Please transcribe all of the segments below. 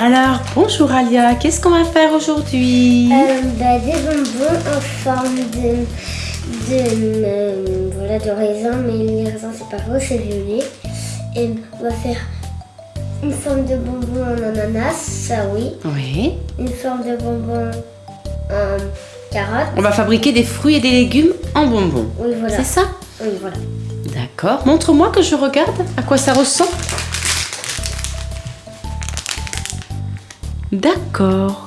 Alors, bonjour Alia, qu'est-ce qu'on va faire aujourd'hui Euh, bah, des bonbons en forme de, de, euh, voilà, de raisin, mais les raisins c'est pas rose, c'est violet. Et on va faire une forme de bonbon en ananas, ça oui. Oui. Une forme de bonbon en carotte. On va fabriquer des fruits et des légumes en bonbons. Oui, voilà. C'est ça? Oui, voilà. D'accord. Montre-moi que je regarde à quoi ça ressemble. D'accord.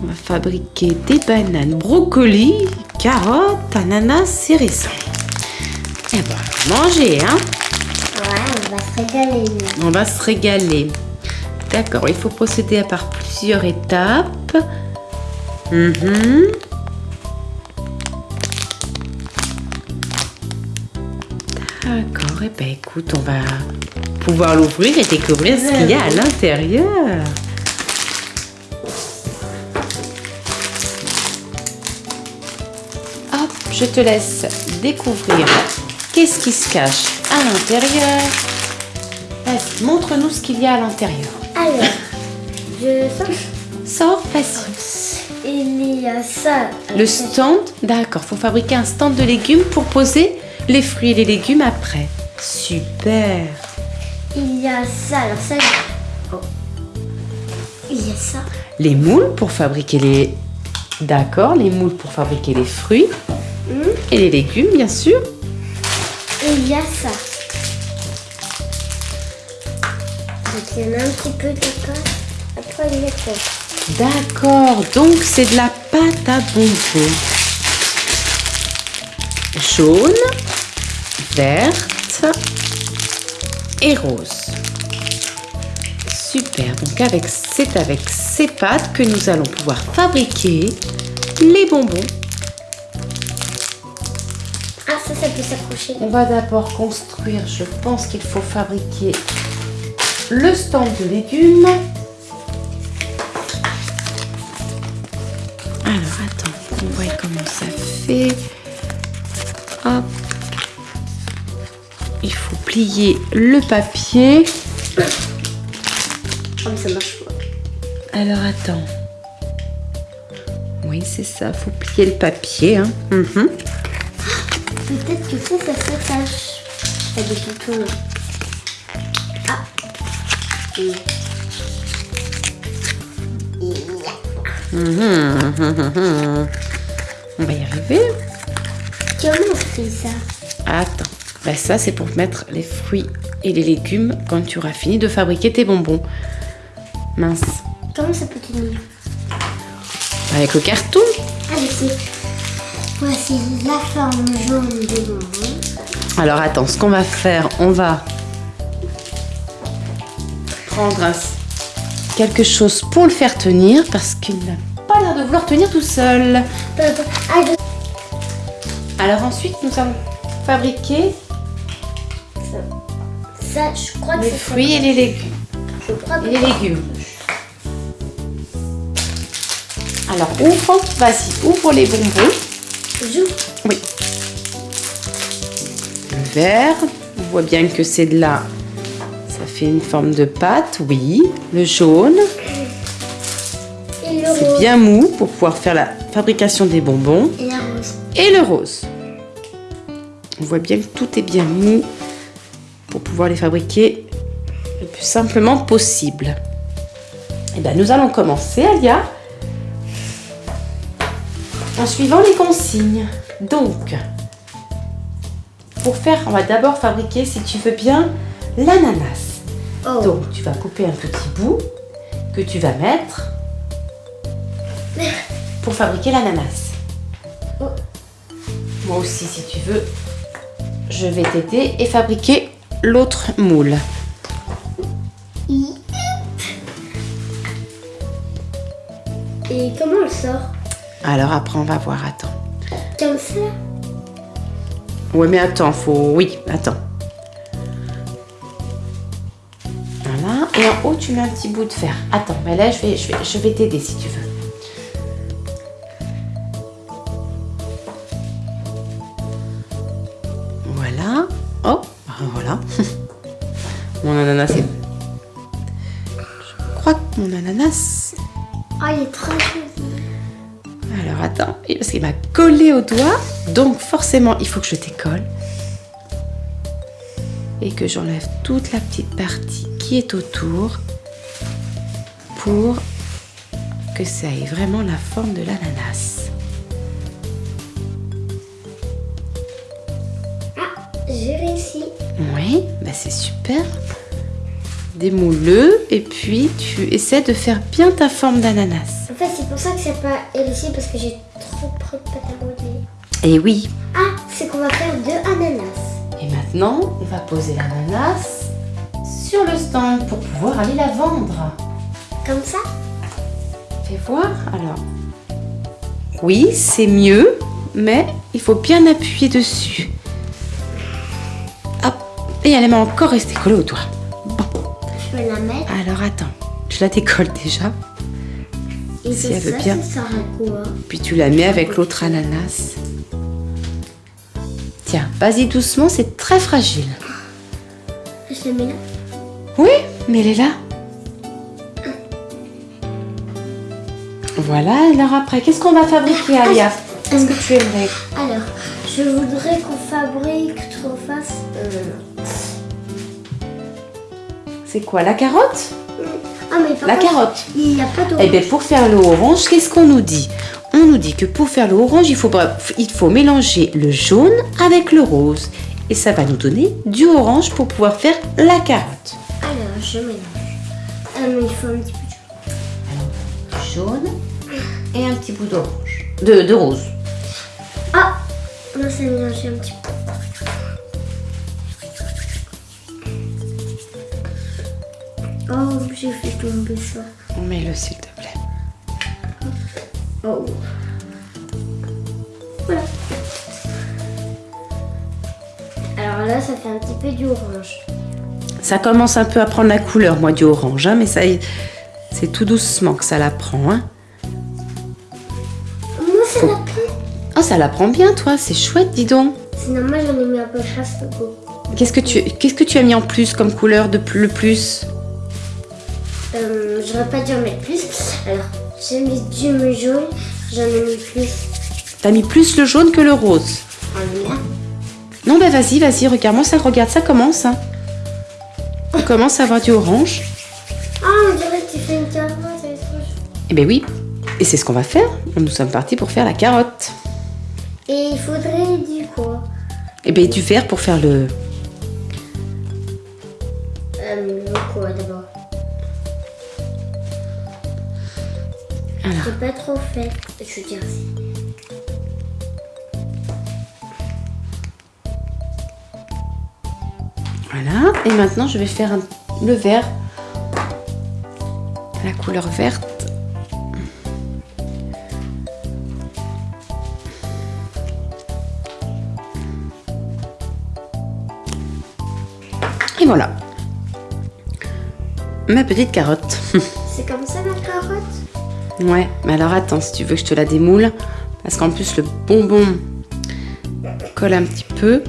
On va fabriquer des bananes, brocolis, carottes, ananas et raisins. Et ben, manger, hein Ouais, on va se régaler. On va se régaler. D'accord, il faut procéder à par plusieurs étapes. Mhm. D'accord, et ben écoute, on va pouvoir l'ouvrir et découvrir ce qu'il y a à l'intérieur. Hop, je te laisse découvrir qu'est-ce qui se cache à l'intérieur? Vas-y, montre-nous ce qu'il y a à l'intérieur. Alors, je sens. Sors, vas-y. Il y a ça. Le stand, d'accord, faut fabriquer un stand de légumes pour poser les fruits et les légumes après. Super. Il y a ça. Alors, ça. Oh. Il y a ça. Les moules pour fabriquer les... D'accord, les moules pour fabriquer les fruits Hmm. et les légumes, bien sûr. Et il y a ça. Donc, il y en a un petit peu de pâte. Après, il y a quoi D'accord, donc c'est de la pâte à bonbons. Jaune, verte et rose. Super, donc avec, c'est avec ces pâtes que nous allons pouvoir fabriquer les bonbons. Ah, ça, ça peut s'accrocher. On va d'abord construire, je pense qu'il faut fabriquer le stand de légumes. Alors attends, on voit comment ça fait. Plier le papier. Oh, mais ça marche pas. Alors attends. Oui, c'est ça, faut plier le papier. hein. Mhm. Peut-être que ça, ça s'attache. Pas des boutons. Ah. Et- Mhm, mhm, mhm. On va y arriver. Comment on fait ça? Attends, ben ça c'est pour mettre les fruits et les légumes quand tu auras fini de fabriquer tes bonbons. Mince. Comment ça peut tenir Avec le carton Ah, je sais. Voici la forme jaune des bonbons. Alors attends, ce qu'on va faire, on va prendre un- quelque chose pour le faire tenir parce qu'il n'a pas l'air de vouloir tenir tout seul. Alors ensuite, nous allons fabriquer Ça, je crois que les fruits et les légumes. Je crois que Et les légumes. Alors ouvre, vas-y, ouvre les bonbons. joue. Oui. Le vert, on voit bien que c'est de la... Ça fait une forme de pâte, oui. Le jaune, c'est bien mou pour pouvoir faire la fabrication des bonbons. Et la rose. Et le rose. On voit bien que tout est bien mou pour pouvoir les fabriquer le plus simplement possible. Et bien nous allons commencer, Alia, en suivant les consignes. Donc, pour faire, on va d'abord fabriquer, si tu veux bien, l'ananas. Oh. Donc, tu vas couper un petit bout que tu vas mettre pour fabriquer l'ananas. Oh. Moi aussi, si tu veux, je vais t'aider et fabriquer l'autre moule. Et comment on le sort? Alors après, on va voir. Attends. Comme ça? Ouais, mais attends, faut. Oui, attends. Voilà. Et en haut, tu mets un petit bout de fer. Attends, mais là, je vais, je vais, je vais t'aider si tu veux. Collé au doigt. Donc forcément, il faut que je décolle. Et que j'enlève toute la petite partie qui est autour. Pour que ça ait vraiment la forme de l'ananas. Ah, j'ai réussi. Oui, bah c'est super. Démoule-le et puis tu essaies de faire bien ta forme d'ananas. En fait, c'est pour ça que c'est pas réussi parce que j'ai Et oui. Ah, c'est qu'on va faire deux ananas. Et maintenant, on va poser l'ananas sur le stand pour pouvoir aller la vendre. Comme ça? Fais voir alors. Oui, c'est mieux, mais il faut bien appuyer dessus. Hop, et elle m'a encore resté collée au doigt. Bon, Je vais la mettre? alors attends, je la décolle déjà. Et Si elle veut ça, bien. ça sert à quoi? Puis tu la mets avec l'autre ananas. Tiens, vas-y doucement, c'est très fragile. Je la mets là. Oui, mais elle est là. Voilà, alors après, qu'est-ce qu'on va fabriquer, Alia Qu'est-ce que tu aimerais Alors, je voudrais qu'on fabrique, qu'on fasse. euh, C'est quoi, la carotte? Ah, mais La contre, carotte. Il n'y a pas de. Eh bien, pour faire le orange, qu'est-ce qu'on nous dit? On nous dit que pour faire le orange, il faut, il faut mélanger le jaune avec le rose. Et ça va nous donner du orange pour pouvoir faire la carotte. Alors, je mélange. Ah, il faut un petit peu de Jaune et un petit bout d'orange. De, de rose. Ah Là, c'est mélangé un petit peu. Oh, j'ai fait tomber ça. Mets-le, s'il te plaît. Oh. Voilà. Alors là, ça fait un petit peu du orange. Ça commence un peu à prendre la couleur, moi, du orange, hein, mais ça, y- c'est tout doucement que ça la prend. Hein. Moi, ça l'a pris. Oh, ça la prend bien, toi, c'est chouette, dis donc. Sinon, moi, j'en ai mis un peu beaucoup. Qu'est-ce que tu, qu'est-ce que tu as mis en plus comme couleur de plus, le plus? Euh, J'aurais pas dû en mettre plus. Alors, j'ai mis du jaune. J'en ai mis plus. T'as mis plus le jaune que le rose. Là. Non, bah vas-y, vas-y, regarde-moi ça, regarde, ça commence. Hein. On commence à avoir du orange. Ah, on dirait que tu fais une carotte. elle est trop chouette. Eh ben oui, et c'est ce qu'on va faire. Nous sommes partis pour faire la carotte. Et il faudrait du quoi? Eh ben du vert pour faire le... Euh, le quoi d'abord? Alors. C'est pas trop fait. Je veux dire, Voilà, et maintenant je vais faire un- le vert. La couleur verte. Et voilà. Ma petite carotte. c'est comme ça carotte ouais, mais alors attends, si tu veux que je te la démoule, parce qu'en plus le bonbon colle un petit peu.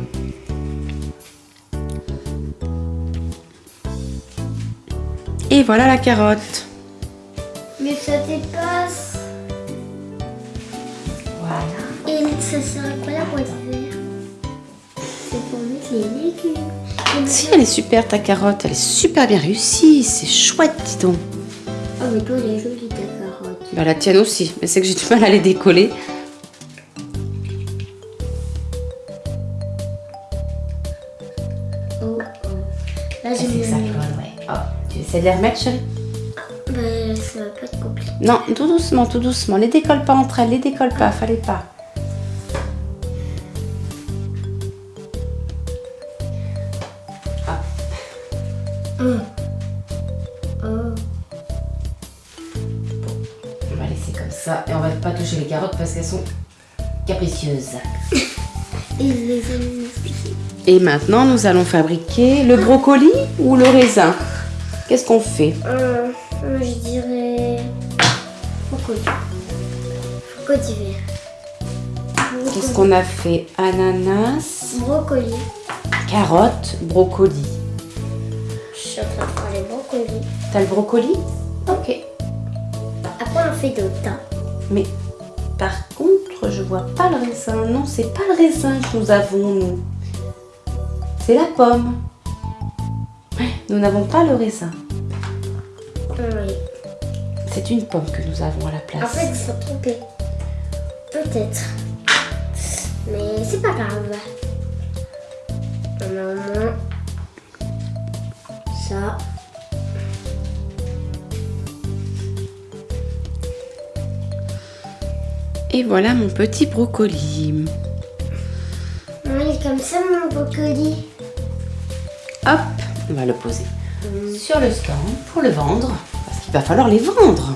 Et voilà la carotte. Mais ça dépasse. Voilà. Et ça sert à quoi la boîte verte C'est pour mettre les légumes. Si, elle est super ta carotte, elle est super bien réussie, c'est chouette, dis donc. Oh, mais toi, elle est jolie. Bah la tienne aussi, mais c'est que j'ai du mal à les décoller. Oh, oh. Là, j'ai mis. ouais. Oh, tu essaies de les remettre, chérie? Bah, ça va pas être compliqué. Non, tout doucement, tout doucement. Les décolle pas entre elles, les décolle pas, fallait pas. Oh. Ça et on va pas toucher les carottes parce qu'elles sont capricieuses. Et les maintenant, nous allons fabriquer le brocoli ou le raisin. Qu'est-ce qu'on fait? Euh, je dirais. Crocodile. Crocodile vert. Qu'est-ce qu'on a fait? Ananas, Brocoli. carottes, brocoli. Je suis en train de faire les brocolis. T'as le brocoli? Ok. Après, on fait d'autres. Mais par contre, je vois pas le raisin. Non, c'est pas le raisin que nous avons, nous. C'est la pomme. Nous n'avons pas le raisin. Oui. C'est une pomme que nous avons à la place. En fait, ils sont trompés. Peut-être. Mais c'est pas grave. On a au moins ça. Et voilà mon petit brocoli. Oui, comme ça, mon brocoli. Hop, on va le poser sur le stand pour le vendre. Parce qu'il va falloir les vendre.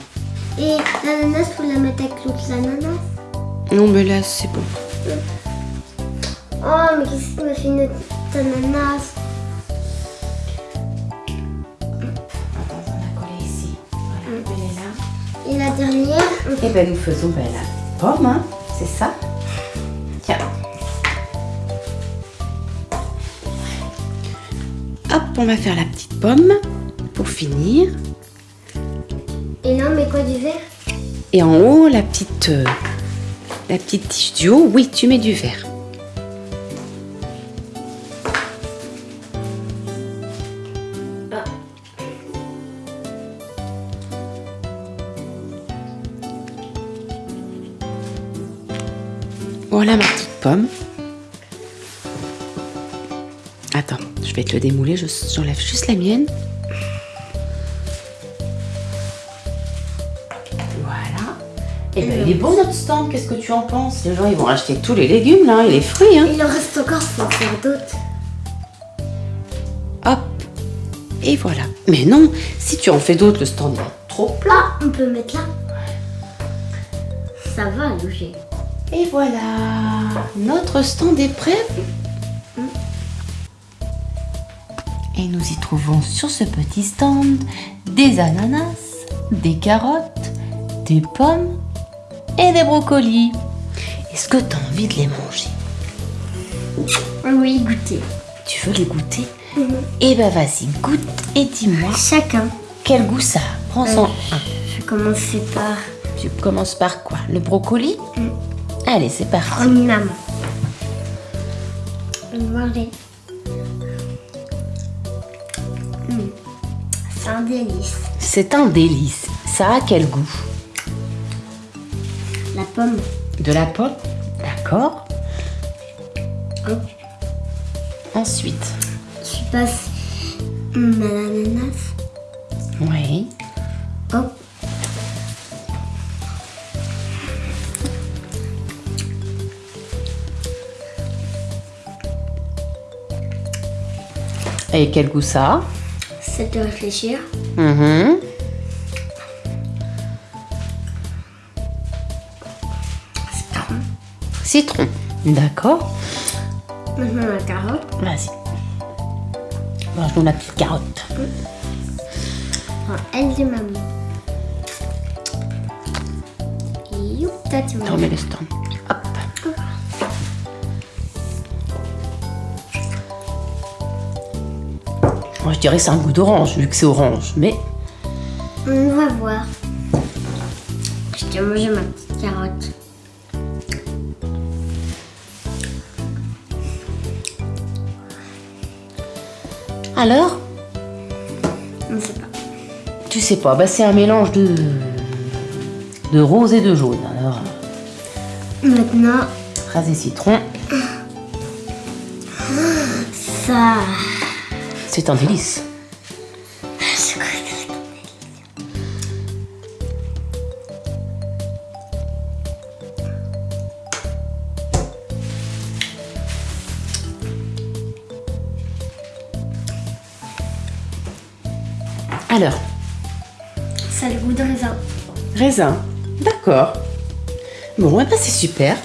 Et l'ananas, faut la mettre avec l'autre l'ananas. Non, mais là, c'est bon. Oh, mais qu'est-ce que m'a fait notre ananas? Attends, on a collé ici. Voilà, elle est là. Et la dernière, Et ben nous faisons ben, la pomme, hein, c'est ça Tiens. Hop, on va faire la petite pomme pour finir. Et non, mais quoi du verre? Et en haut, la petite, euh, la petite tige du haut, oui, tu mets du verre. Voilà ma petite pomme. Attends, je vais te le démouler, je- j'enlève juste la mienne. Voilà. Et ben, il est beau notre stand, qu'est-ce que tu en penses? Les gens ils vont acheter tous les légumes là et les fruits. Hein. Il en reste encore, faut en faire d'autres. Hop. Et voilà. Mais non, si tu en fais d'autres, le stand va être trop plein. Ah, on peut mettre là. Ça va, bouger. Et voilà, notre stand est prêt. Et nous y trouvons sur ce petit stand des ananas, des carottes, des pommes et des brocolis. Est-ce que tu as envie de les manger? Oui, goûter. Tu veux les goûter? Eh ben vas-y, goûte et dis-moi Chacun. quel goût ça a? Prends-en un. Je vais commencer par Tu commences par quoi? Le brocoli? Allez, c'est parti. Voir les- Hmm. C'est un délice. C'est un délice. Ça a quel goût? La pomme. De la pomme? D'accord. Hop. Ensuite, Je passe hmm, à l'ananas. oui. Et quel goût ça C'est de réfléchir. Mhm. Citron. Citron. D'accord. Maintenant la carotte. Vas-y. Mange-nous la petite carotte. Enfin, elle de maman. Youp, le stand. Hop. Dirais que c'est un goût d'orange, vu que c'est orange. Mais On va voir. Je t'ai mangé ma petite carotte. alors On ne sait pas. Tu sais pas, bah, c'est un mélange de de rose et de jaune. Alors, Maintenant, rasé citron, ça. C'est un délice. Alors, Ça a le goût de raisin. raisin. D'accord. Bon, eh ben, c'est super.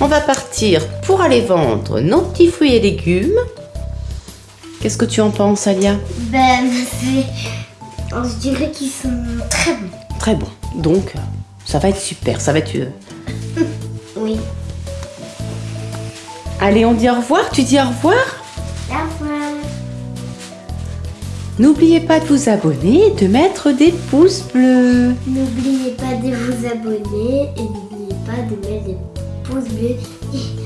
On va partir pour aller vendre nos petits fruits et légumes. Qu'est-ce que tu en penses, Alia? Ben. On se dirait qu'ils sont très bons. Très bon. Donc, ça va être super. Ça va être. euh, Oui. Allez, on dit au revoir. Tu dis au revoir? Au revoir. N'oubliez pas de vous abonner et de mettre des pouces bleus. N'oubliez pas de vous abonner et n'oubliez pas de mettre des pouces bleus.